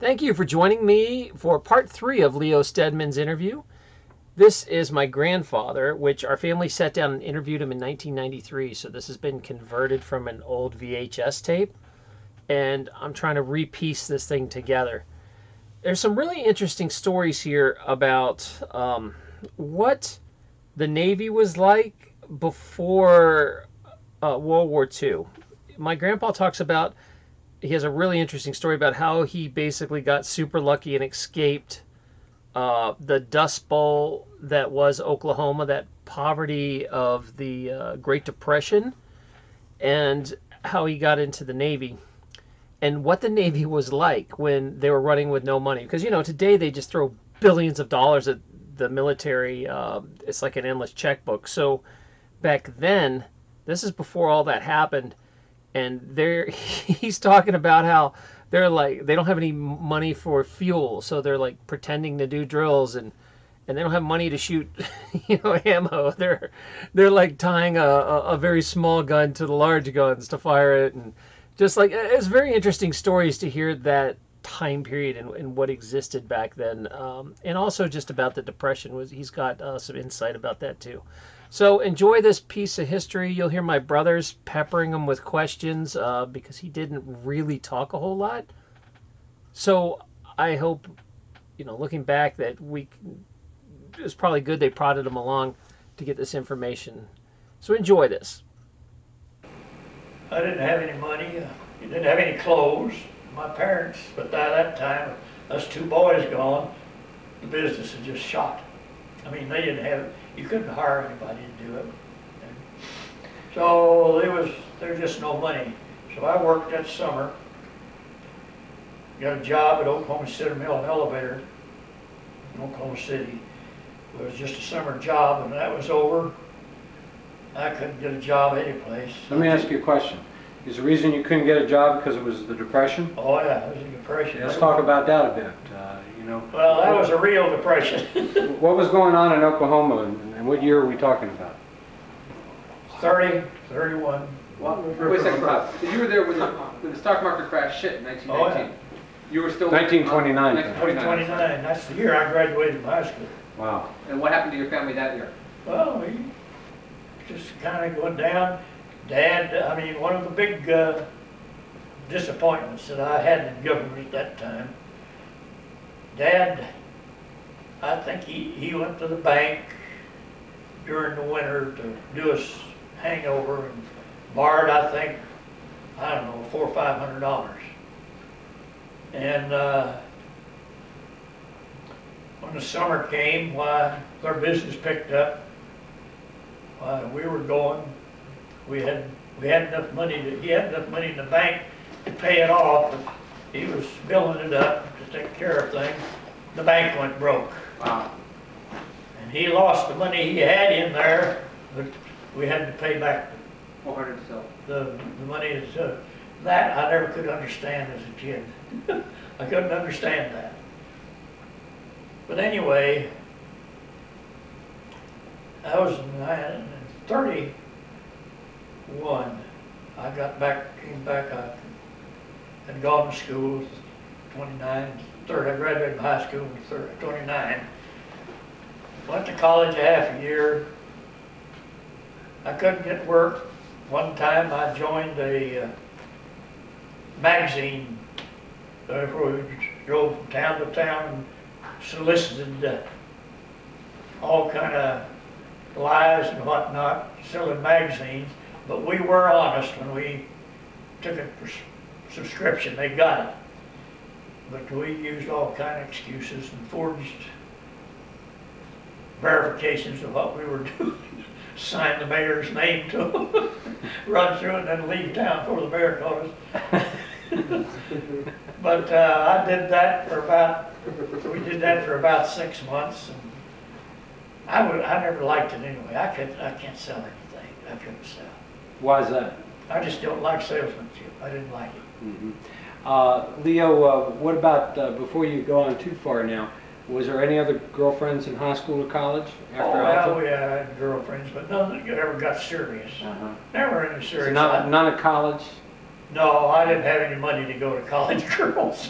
Thank you for joining me for part three of Leo Stedman's interview. This is my grandfather, which our family sat down and interviewed him in 1993. So this has been converted from an old VHS tape, and I'm trying to repiece this thing together. There's some really interesting stories here about um, what the Navy was like before uh, World War II. My grandpa talks about he has a really interesting story about how he basically got super lucky and escaped uh, the Dust Bowl that was Oklahoma, that poverty of the uh, Great Depression, and how he got into the Navy, and what the Navy was like when they were running with no money. Because you know today they just throw billions of dollars at the military. Uh, it's like an endless checkbook. So back then, this is before all that happened and there he's talking about how they're like they don't have any money for fuel, so they're like pretending to do drills and and they don't have money to shoot you know ammo. They're they're like tying a, a, a very small gun to the large guns to fire it and just like it's very interesting stories to hear that time period and, and what existed back then um, and also just about the depression was he's got uh, some insight about that too so enjoy this piece of history. You'll hear my brothers peppering him with questions uh, because he didn't really talk a whole lot. So I hope, you know, looking back, that we it was probably good they prodded him along to get this information. So enjoy this. I didn't have any money. Uh, didn't have any clothes. My parents, but by that time, us two boys gone, the business had just shot. I mean, they didn't have you couldn't hire anybody to do it. And so there was there was just no money. So I worked that summer. Got a job at Oklahoma City Mill and Elevator in Oklahoma City. It was just a summer job, and that was over. I couldn't get a job any place. Let me ask you a question. Is the reason you couldn't get a job because it was the Depression? Oh yeah, it was a depression. Let's talk about that a bit. Uh, you know. Well, that was a real depression. what was going on in Oklahoma, and, and what year are we talking about? 30, 31. Well, wait a second, Bob. So you were there when the, when the stock market crash hit in 1919. Oh, yeah. You were still 1929. 29. That's the year I graduated from high school. Wow. And what happened to your family that year? Well, we just kind of going down. Dad, I mean, one of the big uh, disappointments that I had in government at that time, Dad, I think he, he went to the bank during the winter to do us hangover and borrowed, I think, I don't know, four or five hundred dollars. And uh, when the summer came, why, our business picked up, why, we were going, we had we had enough money to he had enough money in the bank to pay it off. But he was building it up to take care of things. The bank went broke. Wow. And he lost the money he had in there, but we had to pay back the, so. the, the money. Is, that I never could understand as a kid. I couldn't understand that. But anyway, I was 30 one. I got back, came back, I had gone to school 29, 30. I graduated from high school in 29. Went to college a half a year. I couldn't get work. One time I joined a uh, magazine uh, where we drove from town to town and solicited uh, all kind of lies and whatnot, selling magazines. But we were honest when we took a subscription, they got it. But we used all kind of excuses and forged verifications of what we were doing. Sign the mayor's name to them, run through it, and then leave town before the mayor caught us. But uh, I did that for about, we did that for about six months. and I would, I never liked it anyway. I could, I can't sell anything. I couldn't sell. Why is that? I just don't like salesmanship. I didn't like it. Mhm. Uh, Leo, uh, what about, uh, before you go on too far now, was there any other girlfriends in high school or college Oh, after well, Alta? we had girlfriends, but none that ever got serious. Uh-huh. Never any So serious. none, none at college? No, I didn't have any money to go to college girls.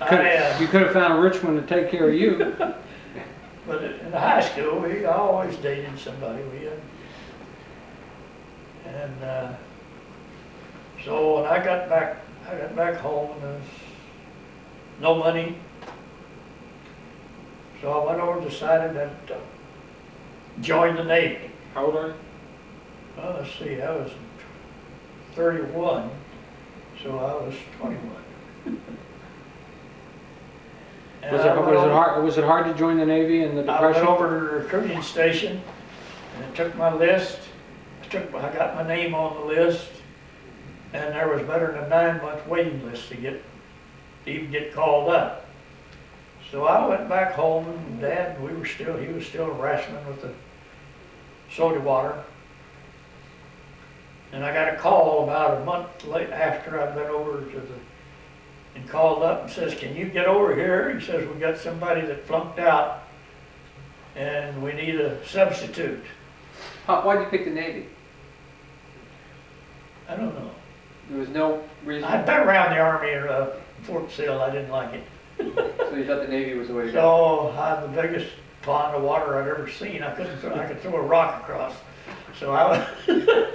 I Could- had, You could have found a rich one to take care of you. but in the high school, we I always dated somebody. We had, and uh, so when I got back, I got back home and there was no money. So I went over and decided that uh, join the Navy. How old are you? Well, let's see, I was thirty-one, so I was twenty-one. Was it, was it hard, was it hard to join the Navy in the Depression? I went over to the recruiting station, and I took my list, took, I got my name on the list, and there was better than a nine-month waiting list to get, to even get called up. So I went back home, and Dad, we were still, he was still wrestling with the soda water. And I got a call about a month late after I'd been over to the, and called up and says, can you get over here? He says, we got somebody that flunked out and we need a substitute. Why'd you pick the Navy? I don't know. There was no reason, I'd been around the army at uh, Fort Sill, I didn't like it. so you thought the Navy was the way to go? So I had the biggest pond of water I'd ever seen. I couldn't, throw- I could throw a rock across. So I was,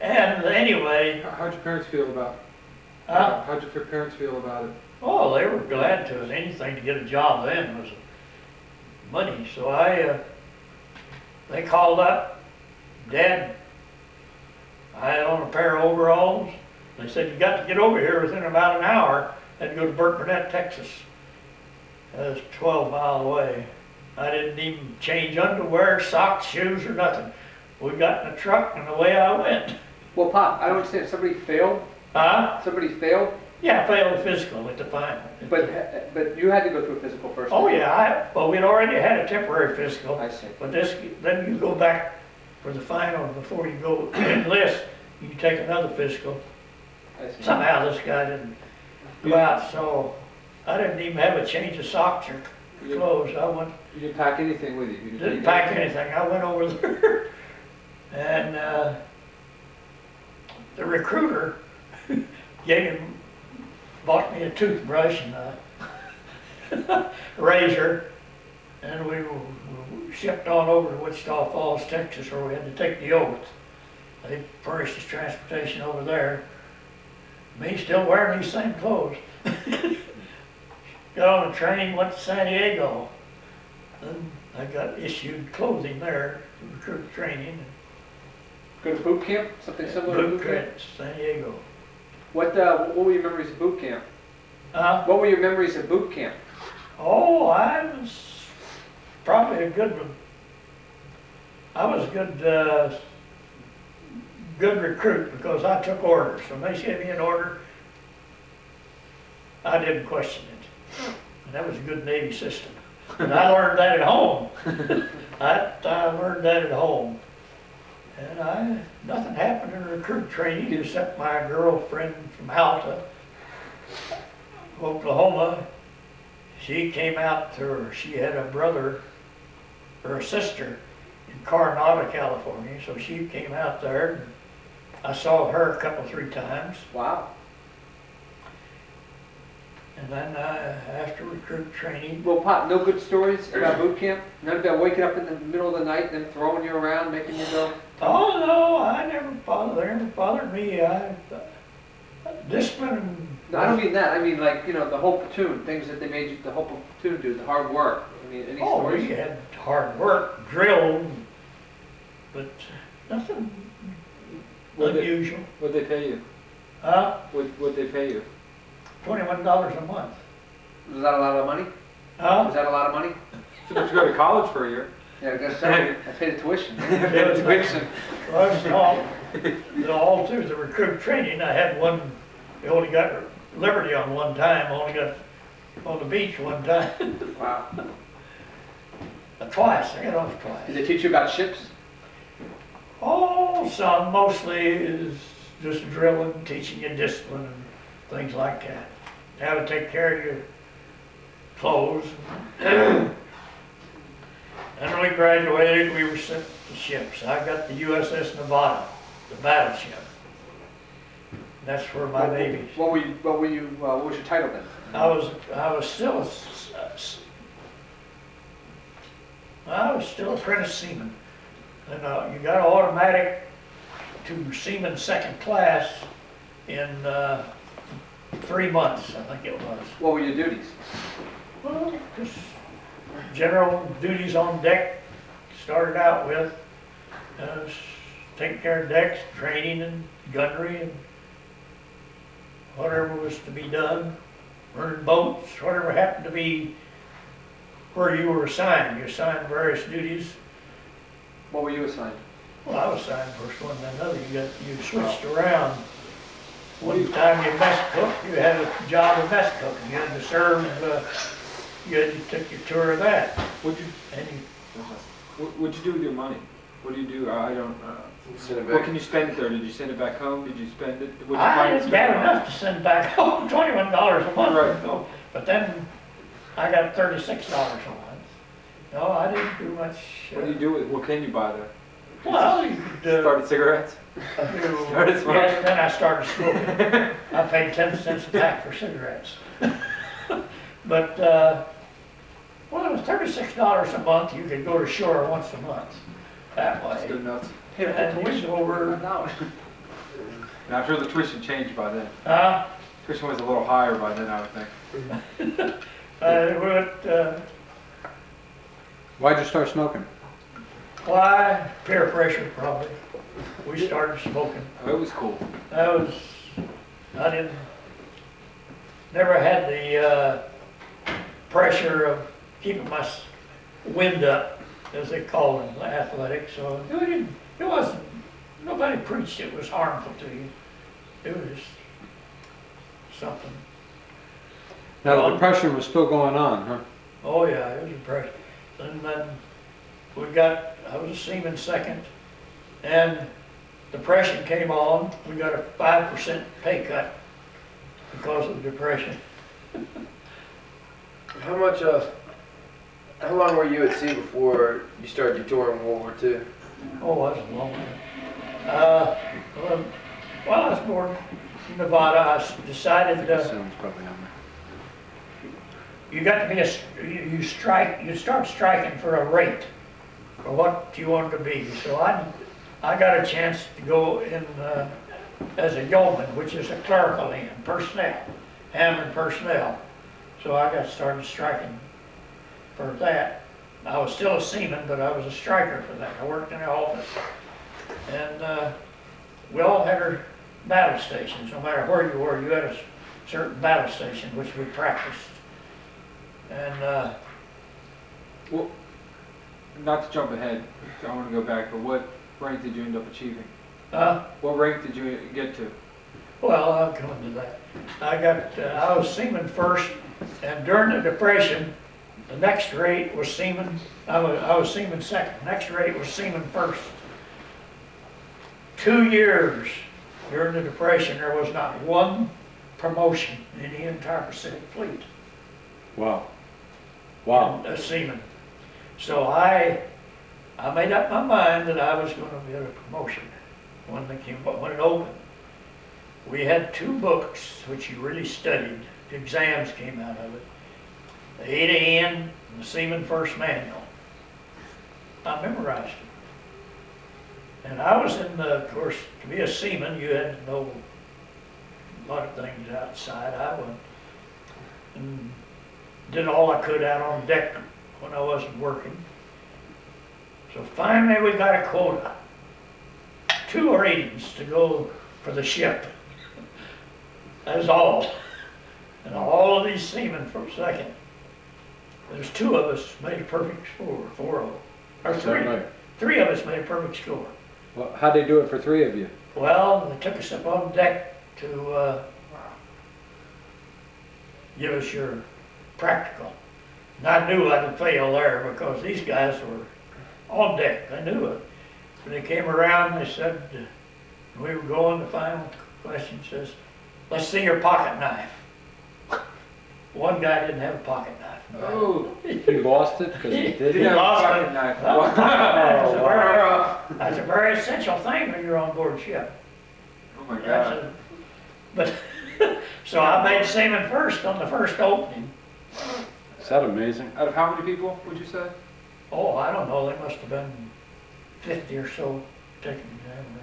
and anyway, How'd your parents feel about uh, How'd your parents feel about it? Oh, they were glad to, anything to get a job then was money, so I, uh, they called up, Dad, I had on a pair of overalls, they said, you got to get over here within about an hour, had to go to Burkburnett, Texas. That was twelve mile away. I didn't even change underwear, socks, shoes, or nothing. We got in the truck and away I went. Well, Pop, I don't understand, somebody failed, Huh? somebody failed, Yeah, I failed physical at the final. but, but you had to go through a physical first. Oh, yeah, I, well, we'd already had a temporary physical, I see. but this, then you go back for the final, before you go enlist, you take another physical. Somehow this guy didn't go out, so I didn't even have a change of socks or clothes. I went, You didn't pack anything with you? you didn't take pack anything, I went over there. And, uh, the recruiter gave him, bought me a toothbrush and a razor. And we we shipped on over to Wichita Falls, Texas, where we had to take the oath. They furnished us transportation over there. Me still wearing these same clothes. Got on a train, went to San Diego. Then I got issued clothing there, recruit training, Go to boot camp, something similar to boot boot camp? camp, San Diego. What, uh, what were your memories of boot camp? Uh, What were your memories of boot camp? oh, I was probably a good one. I was a good, uh, good recruit because I took orders. When they gave me an order, I didn't question it. And that was a good Navy system. And I learned that at home. I, I learned that at home. And I, nothing happened in recruit training except my girlfriend from Alta, Oklahoma. She came out to her, she had a brother a sister in Coronado, California, so she came out there. and I saw her a couple, three times. Wow. And then uh, after recruit training, Well, Pop, no good stories about boot camp? None about waking up in the middle of the night, them throwing you around, making you go? oh no, I never bothered, they never bothered me. I, discipline. No, I don't mean that, I mean like, you know, the whole platoon, things that they made you, the whole platoon do, the hard work. I mean, any Oh, we stories? had hard work, drilled, but nothing What they, unusual. what'd they pay you? Uh, What, what'd they pay you? twenty-one dollars a month. Is that a lot of money? Huh? Was that a lot of money? So did you go to college for a year? Yeah, I guess so. I paid the tuition. Yeah, it's Tuition. Well, it's all, all through the recruit training, I had one, we only got Liberty on one time, only got on the beach one time, Wow. Twice, I got off twice. Did they teach you about ships? Oh, some, mostly is just drilling, teaching you discipline and things like that. How to take care of your clothes. And when we graduated, we were sent to ships. I got the USS Nevada, the battleship. That's where my babies. What were you, what were you, uh, what was your title then? I was, I was still, a s- a s- I was still apprentice seaman. And, uh, you got an automatic to seaman second class in, uh, three months, I think it was. What were your duties? Well, just general duties on deck, started out with, uh, taking care of decks, training and gunnery and whatever was to be done, running boats, whatever happened to be where you were assigned. You assigned various duties. What were you assigned? Well, I was assigned first one, then another. You got, you switched around. One time you mess cook, you had a job of mess cooking. You had to serve, uh, you had, you took your tour of that. What'd you, And you what- what'd you do with your money? What do you do? I don't, uh, Send it what can you spend it there? Did you send it back home? Did you spend it? what'd you I find didn't it get spent on? enough to send back home, twenty-one dollars a month. Right. So, But then I got thirty-six dollars a month. No, I didn't do much. uh, What do you do with, what can you buy there? Well, you could, uh, Started cigarettes? do- started smoking? yes, then I started smoking. I paid ten cents a pack for cigarettes. But, uh, well, it was thirty-six dollars a month. You could go to shore once a month that That's way. good enough. And we go over, One dollar. And I'm sure the tuition changed by then. uh, Tuition was a little higher by then, I would think. Uh, what, uh, Why'd you start smoking? Why, peer pressure probably. We started smoking. It was cool. I was, I didn't, never had the, uh, pressure of keeping my s- wind up, as they call it in athletics, so it didn't, it wasn't, nobody preached it was harmful to you. It was something, Now, the depression was still going on, huh? oh yeah, it was depression. And then we got, I was a seaman second, and depression came on, we got a five percent pay cut because of the depression. How much, uh, how long were you at sea before you started your tour in World War II? Oh, that's a long one. Uh, well, while I was born in Nevada, I decided, uh, Sounds probably on you got to be a, you strike, you start striking for a rate, for what you want to be. So I, I got a chance to go in, uh, as a yeoman, which is a clerical in, personnel, Hammond personnel. So I got started striking for that. I was still a seaman, but I was a striker for that. I worked in the office. And, uh, we all had our battle stations, no matter where you were, you had a certain battle station which we practiced. And, uh, Not to jump ahead, I want to go back, but what rank did you end up achieving? uh, What rank did you get to? well, I'll come to that. I got, uh, I was seaman first, and during the depression, the next rate was seaman, I was, I was seaman second, next rate was seaman first. Two years during the depression, there was not one promotion in the entire Pacific Fleet. Wow. Wow. a seaman. So I, I made up my mind that I was gonna get a promotion when they came, when it opened. We had two books which you really studied, the exams came out of it. The A to N and the Seaman First Manual. I memorized it. And I was in the, of course, to be a seaman, you had to know a lot of things outside. I went and did all I could out on deck when I wasn't working. So finally, we got a quota. Two ratings to go for the ship. That was all. And all of these seamen for a second. There's two of us made a perfect score, four of them. Or three. right? Three of us made a perfect score. Well, how'd they do it for three of you? Well, they took us up on deck to, uh, give us your practical. And I knew I'd fail there because these guys were on deck, I knew it. When they came around, they said, uh, we were going, the final question says, let's see your pocket knife. One guy didn't have a pocket knife. Oh, You lost it because He did He it? have a pocket it. knife. Well, That's a very, that's a very essential thing when you're on board ship. oh my That's God. a, But, so I made seaman first on the first opening. Is that amazing? Out of how many people, would you say? Oh, I don't know, there must have been fifty or so taking examination.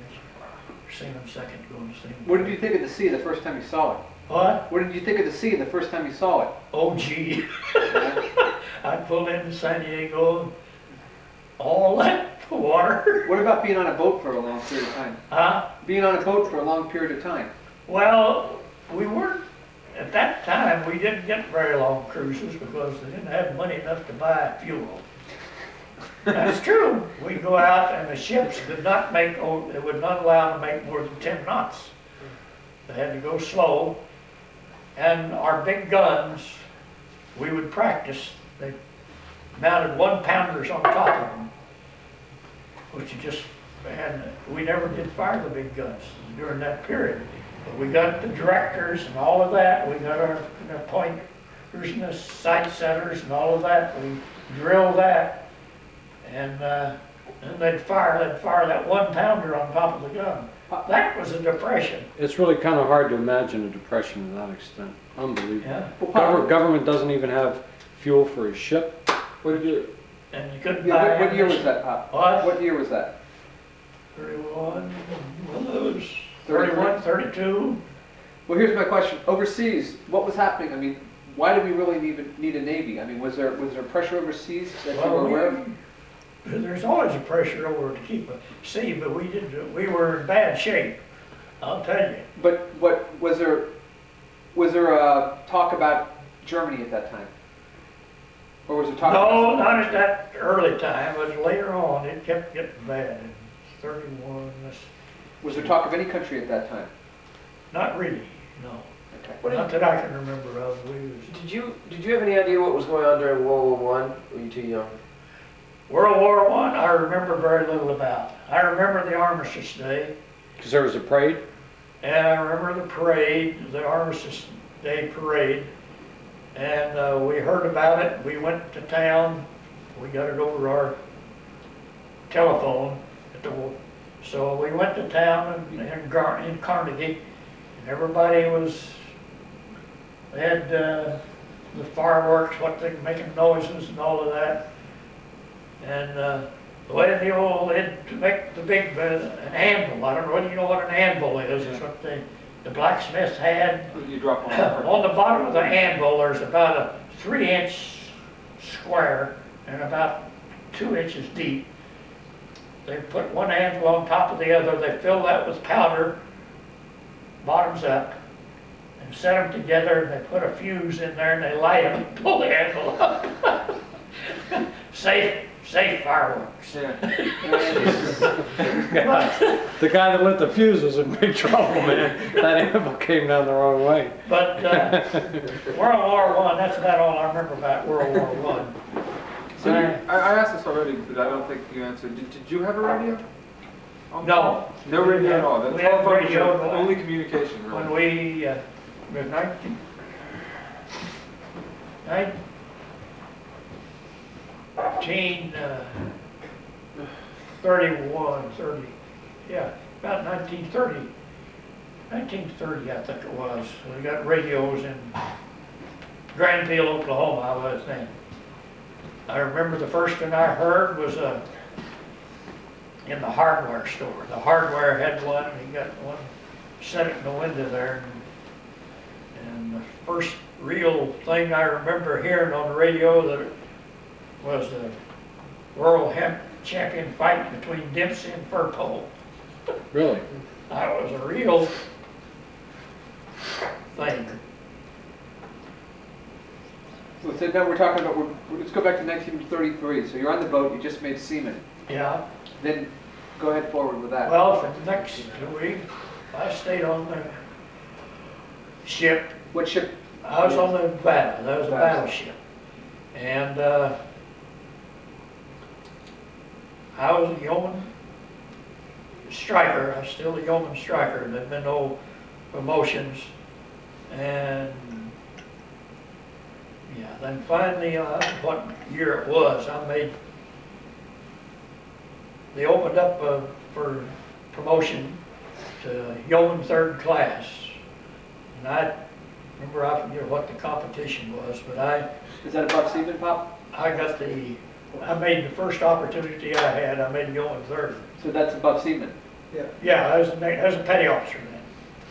Seaman second, going to seaman. What did you think of the sea the first time you saw it? What? What did you think of the sea the first time you saw it? Oh gee. I pulled into San Diego, all that water. What about being on a boat for a long period of time? Huh? Being on a boat for a long period of time? Well, we weren't, at that time, we didn't get very long cruises because they didn't have money enough to buy fuel. That's true. We'd go out and the ships did not make, oh, they would not allow to make more than ten knots. They had to go slow. And our big guns, we would practice. They mounted one pounders on top of them, which just, and we never did fire the big guns during that period. But we got the directors and all of that, we got our, our pointers and the sight setters and all of that, we drill that. And, uh, and they'd fire, they'd fire that one pounder on top of the gun. That was a depression, It's really kind of hard to imagine a depression to that extent. Unbelievable. yeah, Well, Government doesn't even have fuel for a ship. What did you, and you couldn't yeah, buy. what, what year was that, Pop? What? What year was that? Thirty-one, well, it was thirty-one, thirty-two. Well, here's my question. Overseas, what was happening? I mean, why do we really need, a- need a navy? I mean, was there, was there pressure overseas that you were Well, aware of? There's always a pressure over to keep a sea, but we did, we were in bad shape, I'll tell you. But what, was there, was there a talk about Germany at that time? Or was there talk? No, about- not at that early time, but later on, it kept getting bad. In Thirty-one, this, Was there talk of any country at that time? not really, no. Okay. Not that I can remember of, we was, Did you did you have any idea what was going on during World War One? Were you too young? World War One, I remember very little about. I remember the Armistice Day, Because there was a parade. and I remember the parade, the Armistice Day parade. And, uh, we heard about it, we went to town, we got it over our telephone at the, so we went to town in, in Gar, in Carnegie, and everybody was, they had, uh, the fireworks, what they, making noises and all of that. And, uh, the way the old, it, to make the big, uh, an anvil, I don't know, whether you know what an anvil is, it's what the, the blacksmiths had. you drop on? On the bottom of the anvil, there's about a three inch square and about two inches deep. They put one anvil on top of the other, they fill that with powder, bottoms up, and set them together, and they put a fuse in there, and they light them, and pull the anvil up. Safe, safe fireworks. Yeah. But, The guy that lit the fuse was in big trouble, man. That animal came down the wrong way. but, uh, World War One, that's about all I remember about World War One. So you, I, I asked this already, but I don't think you answered. Did, did you have a radio? On No. No radio at all? The We had telephone was radio, your but- only communication, When we, uh, was nineteen, nineteen, uh, thirty-one, thirty, yeah, about nineteen thirty. Nineteen thirty, I think it was. We got radios in Grandfield, Oklahoma, I was then. I remember the first one I heard was, uh, in the hardware store. The hardware had one, and he got one, set it in the window there. And, and the first real thing I remember hearing on the radio that was the World Hemp Champion fight between Dempsey and Firpo. Really? That was a real thing. So now we're talking about, we're- let's go back to 1933. So you're on the boat, you just made seaman. Yeah, Then go ahead forward with that. well, for the next week, I stayed on the ship What ship? I was on the battle, that was a battleship. And, uh, I was a yeoman striker, I'm still a yeoman striker, there've been no promotions. And, yeah, then finally, uh, what year it was, I made, they opened up, uh, for promotion to yeoman third class. And I, remember, I forget what the competition was, but I, Is that above seaman, Pop? I got the, I made the first opportunity I had, I made going third. So that's above seaman. Yeah, Yeah, I was, a, I was a petty officer then.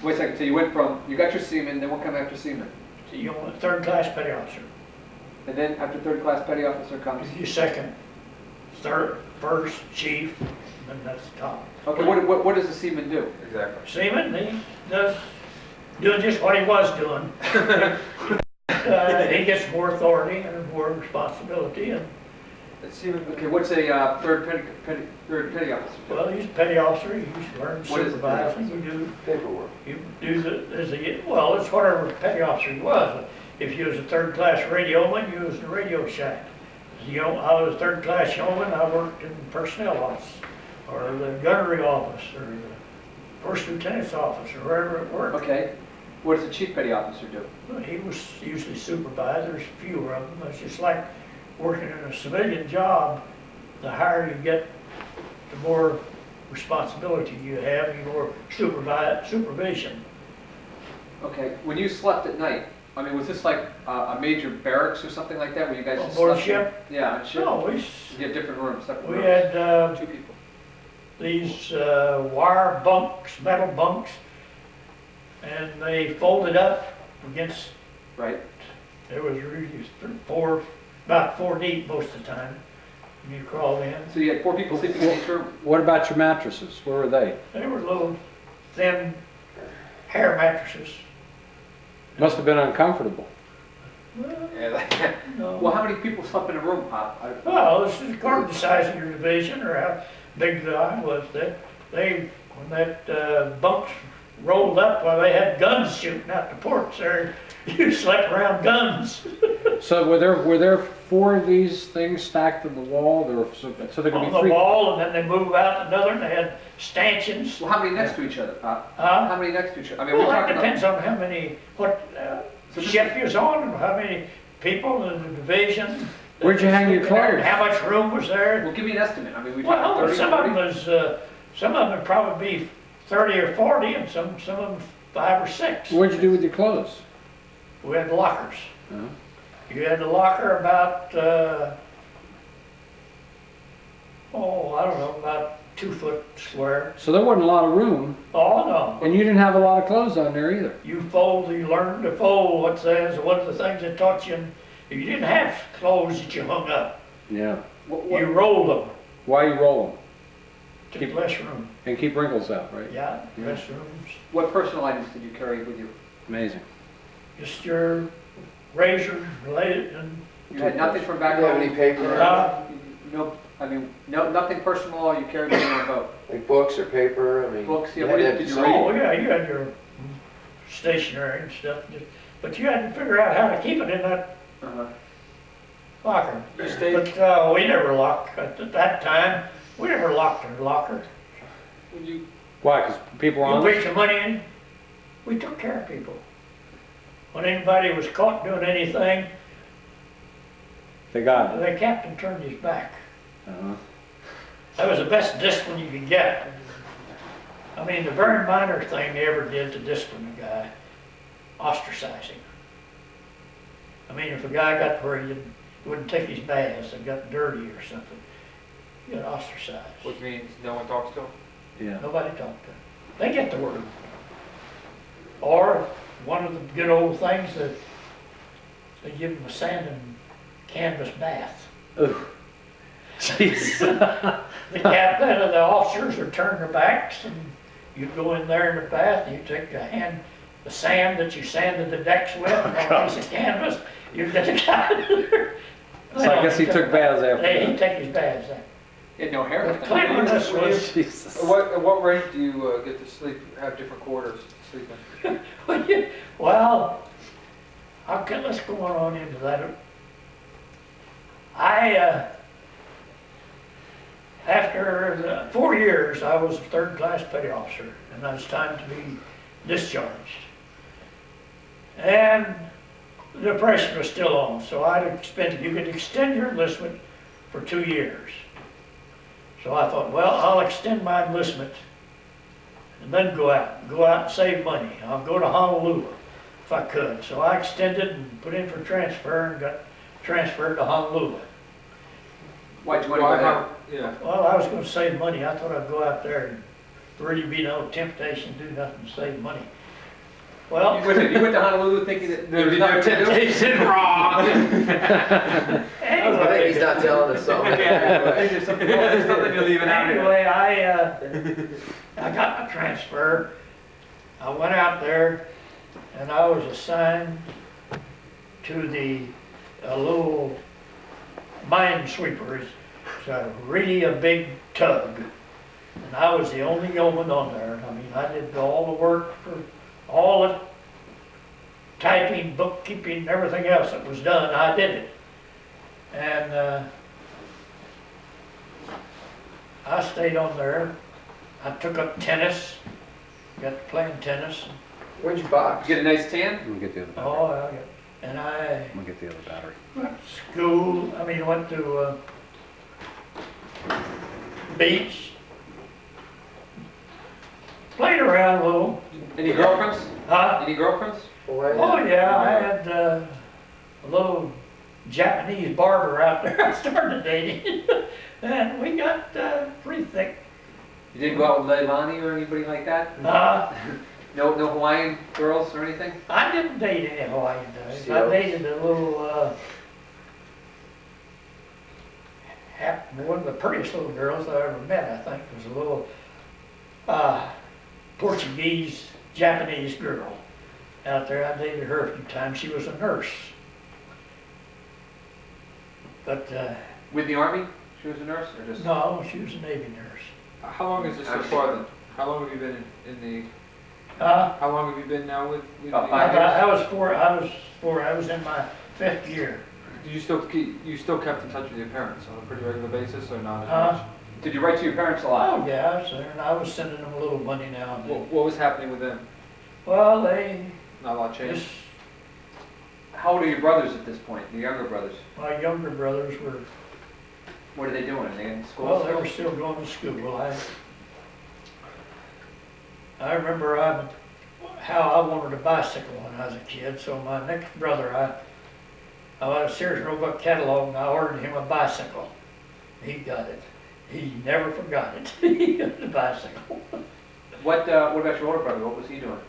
Wait a second, so you went from, you got your seaman, then what come after seaman? So you know, third class petty officer. And then after third class petty officer comes, You second, third, first, chief, and that's the top. okay, what, what, what does the seaman do? Exactly. Seaman, he does, doing just what he was doing. Uh, he gets more authority and more responsibility, and, Let's see Okay, what's a, uh, third petty, petty, third petty officer do? well, he's a petty officer, he's learned What is a petty supervising, you do, Paperwork. you do the, as a, well, it's whatever petty officer he was. If you was a third class radioman, you was in the radio shack. You know, I was a third class yeoman, I worked in the personnel office, or the gunnery office, or the first lieutenant's office, or wherever it worked. Okay, what does the chief petty officer do? Well, He was usually supervised, there's fewer of them, it's just like working in a civilian job, the higher you get, the more responsibility you have, the more supervi, supervision. Okay, when you slept at night, I mean, was this like a, a major barracks or something like that, where you guys On just board slept? ship? Yeah, on ship? No, we, s- You had different rooms, separate we rooms? had, uh, Two people. these, uh, wire bunks, metal bunks, and they folded up against, Right, there was really th- four, about four deep most of the time. when You crawl in, so you had four people sleeping in each room? What about your mattresses? Where were they? they were little thin hair mattresses. Must have been uncomfortable. Yeah, Well, how many people slept in a room, Pop? I- Well, this is according to the size of your division or how big the line was. They, they, when that, uh, bunks rolled up, well, they had guns shooting out the ports there. You slept around guns. So were there, were there four of these things stacked on the wall? There were, so so there could on be the three? wall, and then they move out another, and they had stanchions. Well, how many next to each other, Pop? Huh? How many next to each other? I mean, we're Well, that talking depends about, on how many, what, uh, So this- ship you're on, and how many people in the division. Where'd you hang your clothes? How much room was there? well, give me an estimate. I mean, we Well, talking thirty, some of them was, uh, some of them would probably be thirty or forty, and some, some of them five or six. What'd you do with your clothes? We had lockers. Huh? You had the locker about, uh, oh, I don't know, about two foot square. So there wasn't a lot of room, Oh, no. and you didn't have a lot of clothes on there either. You fold, you learn to fold, what says, one of the things that taught you, if you didn't have clothes that you hung up, Yeah. What, what, you rolled them Why you roll them? to Keep- less room. And keep wrinkles out, right? Yeah, Yeah. less rooms. what personal items did you carry with you? Amazing. Just your razor, related, and, You had nothing from Do back you have any paper, uh, No, I mean, no, nothing personal, you carried with you on boat? like books or paper? I mean. Books, yeah, you had did- to did have you oh, yeah, you had your stationery and stuff, but you had to figure out how to keep it in that Uh-huh. locker. You stayed, But, uh, we never locked, at that time, we never locked our locker. when you, Why? Because people were You on bring some money in, we took care of people. When anybody was caught doing anything, They got it. the captain turned his back. Uh-huh. That was the best discipline you could get. I mean, the very minor thing they ever did to discipline a guy, ostracizing. I mean, if a guy got where he didn't- he wouldn't take his baths and got dirty or something, he got ostracized. which means no one talks to him? Yeah. Nobody talked to him. They get the word. Or, one of the good old things that they give them a sand and canvas bath. Ooh. Jeez. The captain and the officers would turn their backs and you'd go in there in the bath and you take a hand, the sand that you sanded the decks with and a piece of canvas, you'd get the guy in there. So I guess he took baths after Hey, he'd take his baths then. You had no hair. The cleanliness was, Jesus. At what, at what rate do you uh, get to sleep, have different quarters well, okay, let's go on into that. I, uh, after four years, I was a third class petty officer, and it was time to be discharged. And the depression was still on, so I'd expend, you could extend your enlistment for two years. So I thought, well, I'll extend my enlistment and then go out, go out and save money. I'll go to Honolulu. if I could. So I extended and put in for transfer and got transferred to Honolulu. Why'd you want to go there? yeah. Well, I was gonna save money. I thought I'd go out there and really be no temptation, to do nothing, save money. You Well, went to, you went to Honolulu thinking that there was Maybe no nothing to do? temptation, wrong. I think anyway, he's not telling us something. There's something there's something you're leaving out anyway, I, uh, I got my transfer. I went out there and I was assigned to the, a little mine sweeper. It's it's a really a big tug. And I was the only yeoman on there. I mean, I did all the work for, all the typing, bookkeeping, everything else that was done, I did it. And, uh, I stayed on there. I took up tennis, got to playing tennis. Where'd you box? Get a nice tan? I'm gonna get the other battery. Oh, I got, and I I'm gonna get the other battery. went to school, I mean, went to, uh, beach. Played around a little, Any girlfriends? huh? Any girlfriends? Boy, Oh, yeah, I had, uh, a little Japanese barber out there I started dating. And we got, uh, pretty thick. You didn't go out with Leilani or anybody like that? Uh, No, no Hawaiian girls or anything? I didn't date any Hawaiian girls. I dated a little, uh, half, one of the prettiest little girls I ever met, I think, was a little, uh, Portuguese, Japanese girl out there. I dated her a few times. She was a nurse. But, uh, With the army? She was a nurse or just? no, she was a Navy nurse. How long is this so far then? How long have you been in, in Uh, the, how long have you been now with? with About the- I, five got- I was four, I was four, I was in my fifth year. Do you still keep, you still kept in touch with your parents on a pretty regular basis or not as Uh, much? Did you write to your parents a lot? Oh, yeah, I was there, and I was sending them a little money now and then. What, what was happening with them? Well, they Not a lot changed? just, How old are your brothers at this point, the younger brothers? my younger brothers were, What are they doing? Are they in school? well, they were still going to school. I, I remember I, how I wanted a bicycle when I was a kid, so my next brother, I, I went to Sears Roebuck catalog and I ordered him a bicycle. He got it. He never forgot it. He got the bicycle. What, uh, what about your older brother? What was he doing?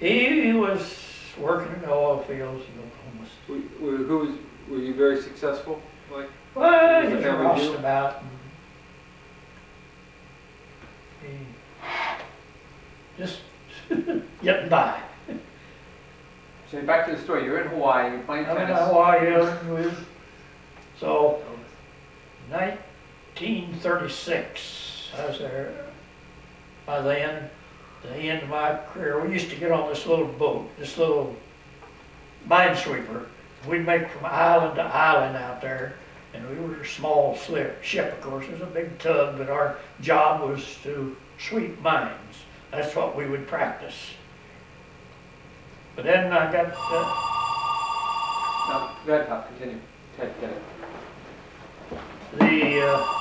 He, he was working in the oil fields in Oklahoma. Were, were, who was, were you very successful? Like, Well, he the was family roustabout. and He just getting by. So back to the story. You're in Hawaii. You're playing I'm in tennis. Hawaii with, so, nineteen thirty-six, I was there. By then, the end of my career, we used to get on this little boat, this little minesweeper. We'd make from island to island out there, and we were a small slip, ship, of course, it was a big tug, but our job was to sweep mines. That's what we would practice. But then I got, uh, No, go ahead, Pop. Continue. Okay, get it. the uh,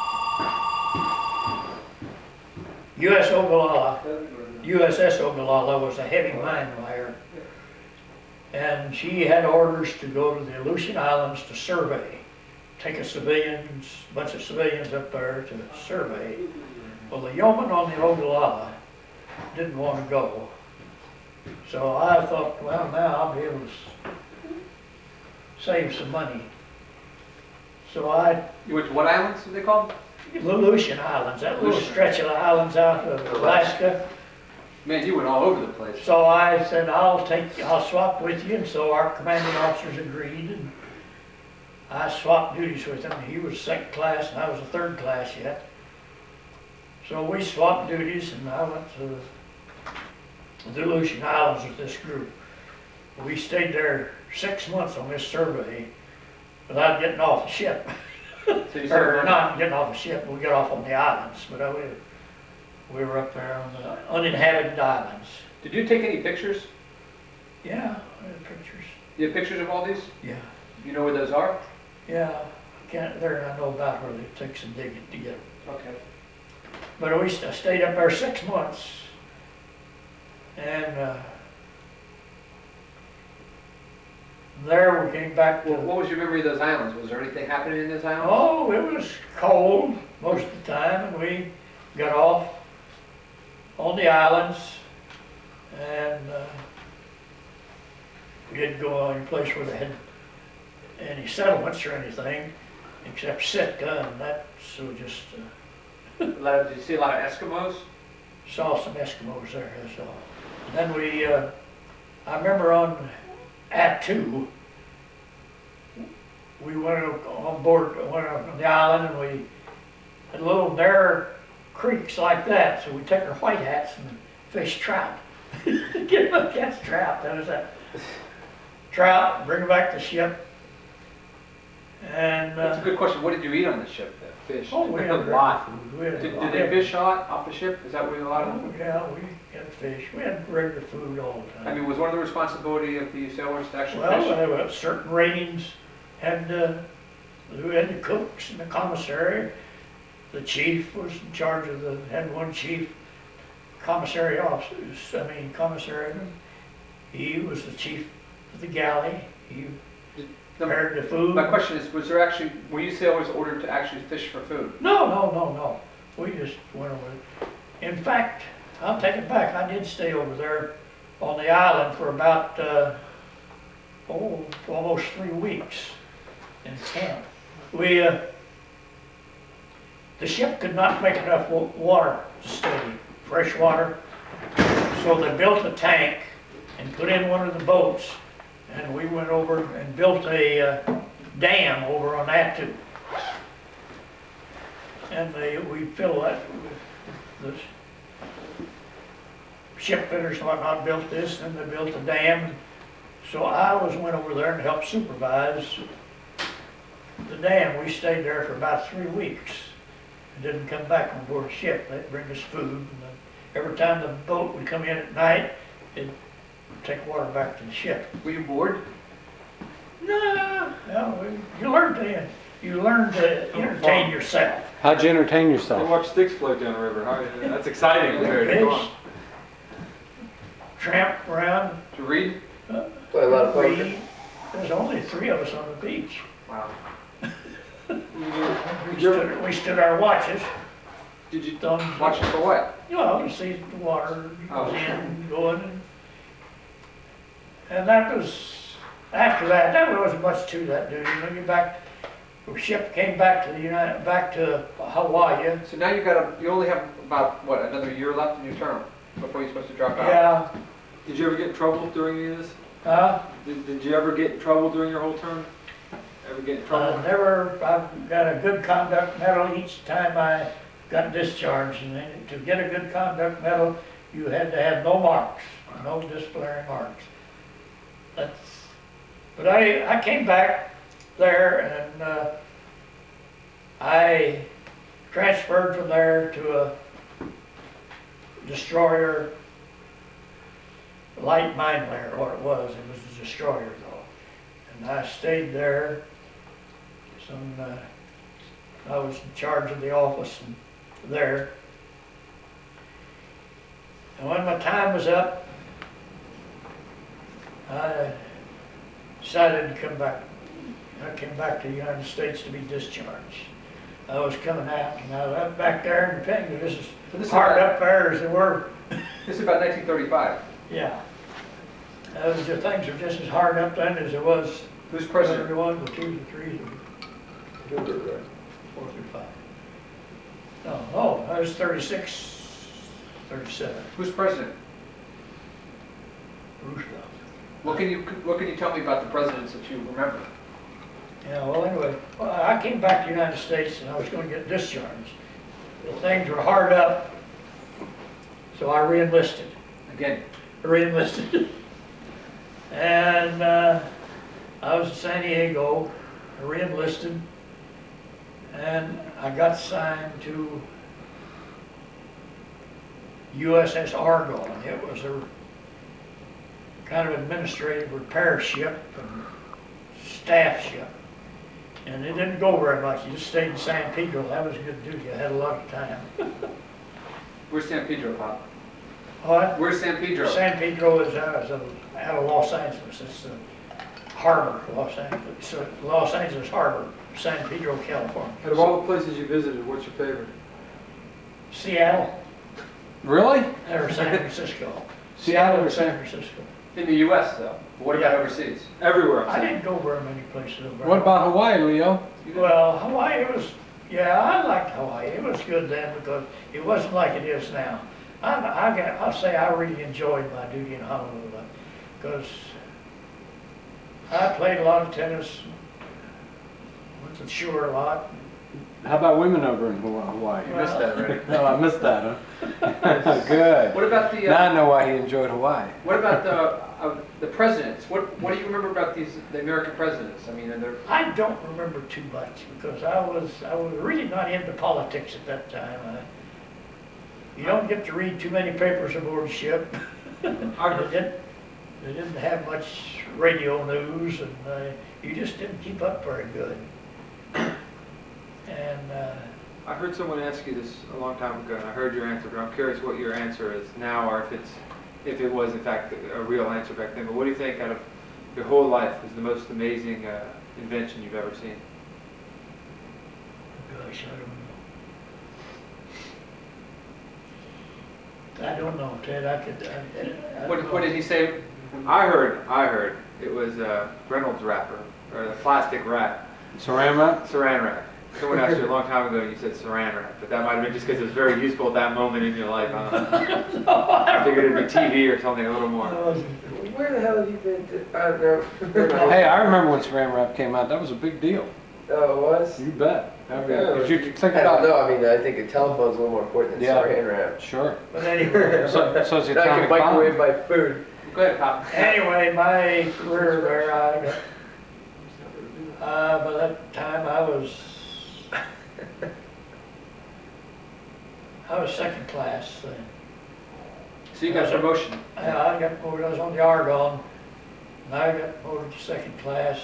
U.S. Oglala, USS Oglala was a heavy mine layer. And she had orders to go to the Aleutian Islands to survey, take a civilians, bunch of civilians up there to survey. Well, the yeoman on the Oglala didn't want to go. So I thought, well, now I'll be able to save some money. So I You went to what islands? Are they called? the Aleutian Islands, that little stretch of the islands out of Alaska. Man, you went all over the place. So I said, I'll take, I'll swap with you, and so our commanding officers agreed, and I swapped duties with him. He was second class, and I was a third class yet. So we swapped duties, and I went to the Aleutian Islands with this group. We stayed there six months on this survey without getting off the ship. Or not getting off the ship, we got off on the islands, but uh, we, we were up there on the uninhabited islands. did you take any pictures? Yeah, I had pictures. You have pictures of all these? Yeah, You know where those are? Yeah, I can't, there I know about where they took some digging to get them. Okay. But we st- stayed up there six months. And, uh, There we came back Well, to, what was your memory of those islands? Was there anything happening in those islands? oh, it was cold most of the time and we got off on the islands and, uh, we didn't go any place where they had any settlements or anything except Sitka and that's so just, uh, A lot of- Did you see a lot of Eskimos? saw some Eskimos there, that's all. And then we, uh, I remember on Attu, we went on board, went up on the island and we had little narrow creeks like that, so we took our white hats and fished trout. Get them catch trout, that was that. Trout, bring them back to ship. And, That's a uh, good question. What did you eat on the ship? then? Fish? oh, we had A lot. We had a Did, lot. did they fish a lot off the ship? Is that what a lot of them? Oh, yeah, we had fish, we had regular food all the time. I mean, was one of the responsibility of the sailors to actually Well, fish? there were certain ratings, and, uh, who had the cooks and the commissary. The chief was in charge of the, had one chief, commissary officers, I mean commissary. He was the chief of the galley, he No, prepared the food. My question is, was there actually, were you sailors ordered to actually fish for food? No, no, no, no, we just went over. In fact, I'll take it back, I did stay over there on the island for about, uh, oh, almost three weeks in camp. We, uh, the ship could not make enough water to stay, fresh water. So they built a tank and put in one of the boats, and we went over and built a, uh, dam over on Attu. And they, we fill that with the ship fitters and whatnot built this, and they built the dam. So I always went over there and helped supervise the dam. We stayed there for about three weeks. and Didn't come back on board ship. They'd bring us food. and Every time the boat would come in at night, it'd take water back to the ship. Were you bored? No, no, you learn to, you learn to entertain yourself. How'd you entertain I yourself? watch sticks float down the river. That's exciting compared to going. Fish, Tramp around, To you read? Play a lot of poker. read. There's only three of us on the beach. Wow. We stood, we stood our watches, Did you done, watch it for what? you know, to see the water Oh. goes in, going. and- And that was, after that, there wasn't much to that duty. When you back, the ship came back to the United, back to Hawaii. So now you've got a, you only have about, what, another year left in your term before you're supposed to drop out? Yeah, Did you ever get in trouble during any of this? uh, Did, did you ever get in trouble during your whole term? Ever get in trouble? I never, I've got a good conduct medal each time I got discharged. And to get a good conduct medal, you had to have no marks, no disciplinary marks. That's, but I, I came back there and, uh, I transferred from there to a destroyer, light mine layer, what it was. It was a destroyer though. And I stayed there some, uh, I was in charge of the office there. And when my time was up, I uh, decided to come back. I came back to the United States to be discharged. I was coming out, and I was back there in the Penguin, this is So this is hard about, up there as they were, this is about 1935. yeah. Those the things are just as hard up then as it was Who's president? the one, the two, the three, the four through five. No, oh, I was thirty-six, thirty-seven, Who's president? Roosevelt. What can you, what can you tell me about the presidents that you remember? Yeah, well, anyway, well, I came back to the United States and I was gonna get discharged. But things were hard up, so I re-enlisted, Again, re-enlisted. And, uh, I was in San Diego, I re-enlisted, and I got signed to USS Argo, and it was a kind of administrative repair ship and staff ship. And it didn't go very much, you just stayed in San Pedro, that was a good duty, I had a lot of time. where's San Pedro, Bob? What? Where's San Pedro? San Pedro is, uh, is uh, out of Los Angeles, it's, uh, Harbor, Los Angeles, so Los Angeles Harbor, San Pedro, California. Out of all the places you visited, what's your favorite? Seattle Really? or San Francisco. Seattle or or San? San Francisco. In the US though, what about overseas? Everywhere. I didn't go very many places. over What about Hawaii, Leo? Well, Hawaii it was, yeah, I liked Hawaii. It was good then because it wasn't like it is now. I, I got, I'll say I really enjoyed my duty in Honolulu because I played a lot of tennis, went to the shore a lot. How about women over in Hawaii? You missed that already. No, I missed that, huh? Good. What about the, Now uh, I know why he enjoyed Hawaii. what about the, uh, the presidents? What, what do you remember about these, the American presidents? I mean, are there, I don't remember too much because I was, I was really not into politics at that time. I- You don't get to read too many papers aboard ship. They didn't, they didn't have much radio news and uh, you just didn't keep up very good. And uh, I heard someone ask you this a long time ago, and I heard your answer, but I'm curious what your answer is now, or if it's, if it was in fact a real answer back then. But what do you think out of your whole life is the most amazing uh, invention you've ever seen? gosh, I don't know. I don't know, Ted, I could, I- I. I what, don't what know. did he say? I heard, I heard it was a Reynolds wrapper, or the plastic wrap, Saran wrap? saran wrap. Someone asked you a long time ago, and you said saran wrap, but that might have been just because it was very useful at that moment in your life. I don't know. No, I I figured it'd be TV or something a little more. don't. Where the hell have you been to, I don't know. Hey, I remember when Saran wrap came out. That was a big deal. Oh, it was? You bet. I mean, Yeah. 'cause you think I don't about know, I mean, I think a telephone's a little more important than Yeah. saran wrap. Sure. But anyway, So, so it's the I can atomic bomb. microwave my food. Go ahead, Pop. anyway, my career there, I uh, by that time I was, I was second class then. So you got a promotion. I, I got promoted, I was on the Argonne, and I got promoted to second class.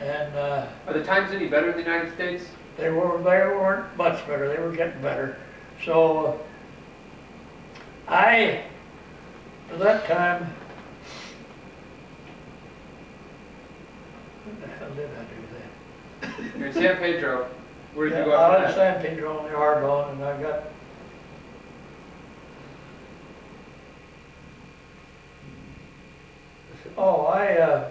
And, uh, Are the times any better in the United States? they were, they weren't much better, they were getting better. So, I, at that time, what the hell did I do then? You're in San Pedro. Where did you go Yeah, I after was that? San Pedro on the Argonne, and I got. Oh, I, uh.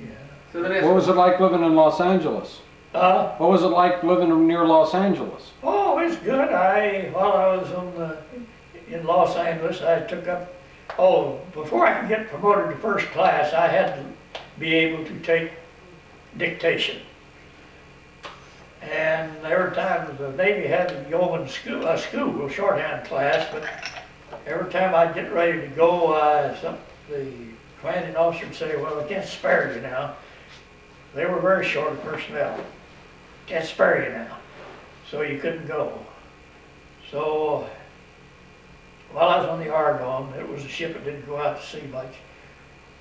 Yeah. So let me What was it like living in Los Angeles? Uh, What was it like living near Los Angeles? oh, it's good. I, while I was on the, in Los Angeles, I took up, oh, before I could get promoted to first class, I had to be able to take dictation. And there were times the Navy had a yeoman school, a school, a shorthand class, but every time I'd get ready to go, some, the commanding officer would say, well, I can't spare you now. They were very short of personnel. Can't spare you now. So you couldn't go. So while I was on the Argonne, it was a ship that didn't go out to sea much.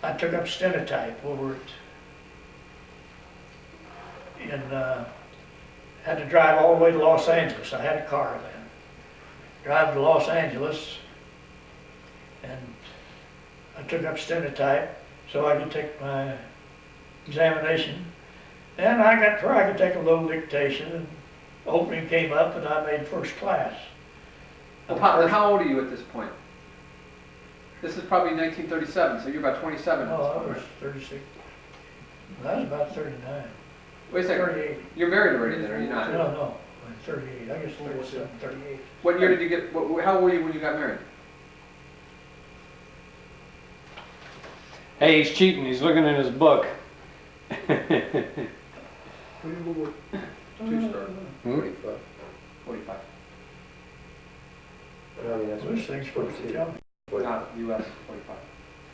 I took up stenotype over it. And uh, had to drive all the way to Los Angeles. I had a car then. Drive to Los Angeles, and I took up stenotype so I could take my examination. And I got where I could take a little dictation, and opening came up, and I made first class. Well, then how old are you at this point? This is probably 1937, so you're about 27 Oh, I was right? thirty-six. I was about thirty-nine. Wait a second. Thirty-eight. You're married already then, are you No, not? no, I'm thirty-eight. I guess thirty-seven, thirty-eight. What year did you get, what, how old were you when you got married? Hey, he's cheating. He's looking in his book. Two-star. Hmm? Forty-five. 45. I mean, that's what. This thing's supposed to tell me. Not US, 45.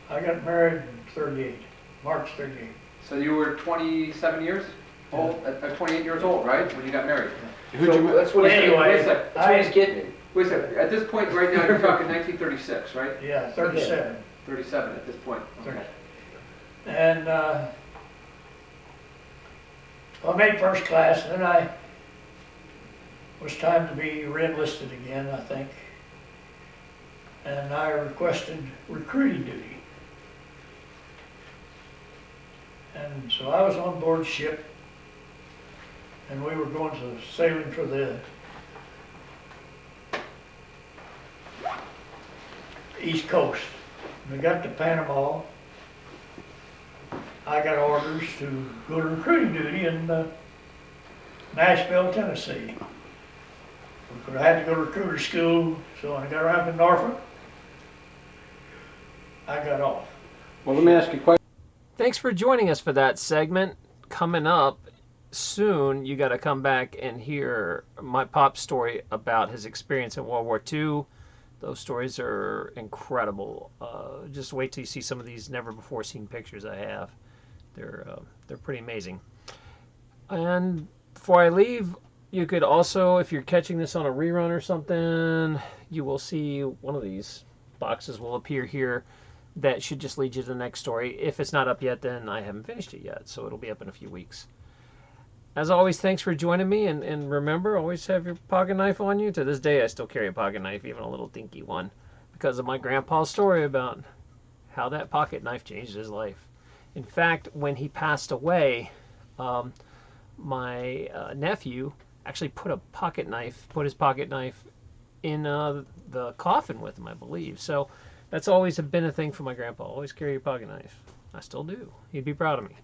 I got married in thirty-eight, March thirty-eight. So you were 27 years old, uh, uh, 28 years old, right, when you got married? Who'd So you, ma- That's what he's, Anyway, Wait a second, that's what he's I, getting at. wait a second. At this point, right now, you're talking 1936, right? yeah, thirty-seven. 37 at this point. Okay. And, uh, I made first class, and then I, was time to be re-enlisted again, I think. and I requested recruiting duty. And so I was on board ship, and we were going to sailing for the East Coast. We got to Panama. I got orders to go to recruiting duty in uh, Nashville, Tennessee. Because I had to go to recruiter school, so when I got around to Norfolk, I got off. Well, let me ask you a question. Thanks for joining us for that segment. Coming up soon, you got to come back and hear my pop story about his experience in World War II. Those stories are incredible. Uh, just wait till you see some of these never before seen pictures I have. They're uh, they're pretty amazing. And before I leave, you could also, if you're catching this on a rerun or something, you will see one of these boxes will appear here that should just lead you to the next story. If it's not up yet, then I haven't finished it yet, so it'll be up in a few weeks. As always, thanks for joining me, and, and remember, always have your pocket knife on you. To this day, I still carry a pocket knife, even a little dinky one, because of my grandpa's story about how that pocket knife changed his life. In fact, when he passed away, um, my uh, nephew actually put a pocket knife, put his pocket knife in uh, the coffin with him, I believe. So that's always been a thing for my grandpa. Always carry your pocket knife. I still do. He'd be proud of me.